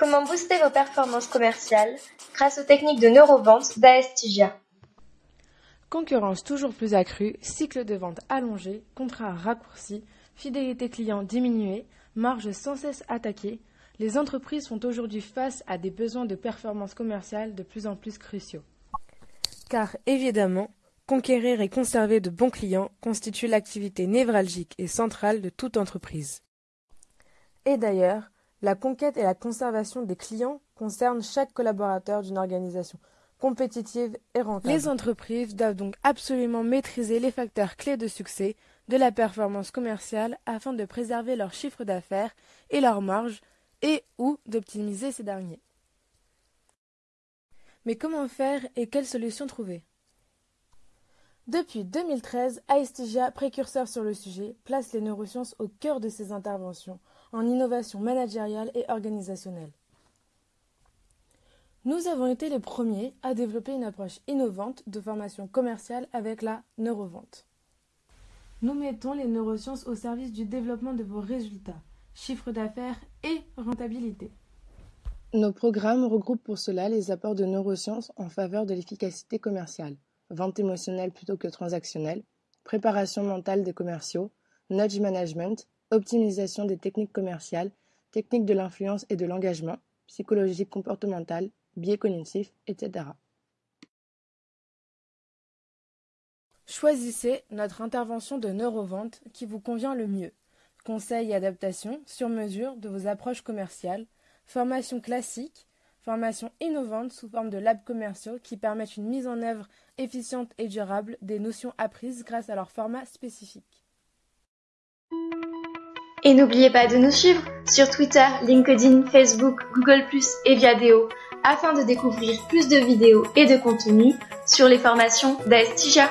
Comment booster vos performances commerciales grâce aux techniques de neurovente d'Aestigia Concurrence toujours plus accrue, cycle de vente allongé, contrat raccourci, fidélité client diminuée, marge sans cesse attaquée, les entreprises font aujourd'hui face à des besoins de performance commerciale de plus en plus cruciaux. Car évidemment, conquérir et conserver de bons clients constitue l'activité névralgique et centrale de toute entreprise. Et d'ailleurs, la conquête et la conservation des clients concernent chaque collaborateur d'une organisation compétitive et rentable. Les entreprises doivent donc absolument maîtriser les facteurs clés de succès de la performance commerciale afin de préserver leur chiffre d'affaires et leur marge et ou d'optimiser ces derniers. Mais comment faire et quelles solutions trouver? Depuis 2013, Aestigia, précurseur sur le sujet, place les neurosciences au cœur de ses interventions en innovation managériale et organisationnelle. Nous avons été les premiers à développer une approche innovante de formation commerciale avec la neurovente. Nous mettons les neurosciences au service du développement de vos résultats, chiffre d'affaires et rentabilité. Nos programmes regroupent pour cela les apports de neurosciences en faveur de l'efficacité commerciale, vente émotionnelle plutôt que transactionnelle, préparation mentale des commerciaux, nudge management, optimisation des techniques commerciales, techniques de l'influence et de l'engagement, psychologie comportementale, biais cognitifs, etc. Choisissez notre intervention de neurovente qui vous convient le mieux. Conseils et adaptations sur mesure de vos approches commerciales, formation classique, formation innovante sous forme de labs commerciaux qui permettent une mise en œuvre efficiente et durable des notions apprises grâce à leur format spécifique. Et n'oubliez pas de nous suivre sur Twitter, LinkedIn, Facebook, Google ⁇ et Viadeo afin de découvrir plus de vidéos et de contenus sur les formations d'Aestigia.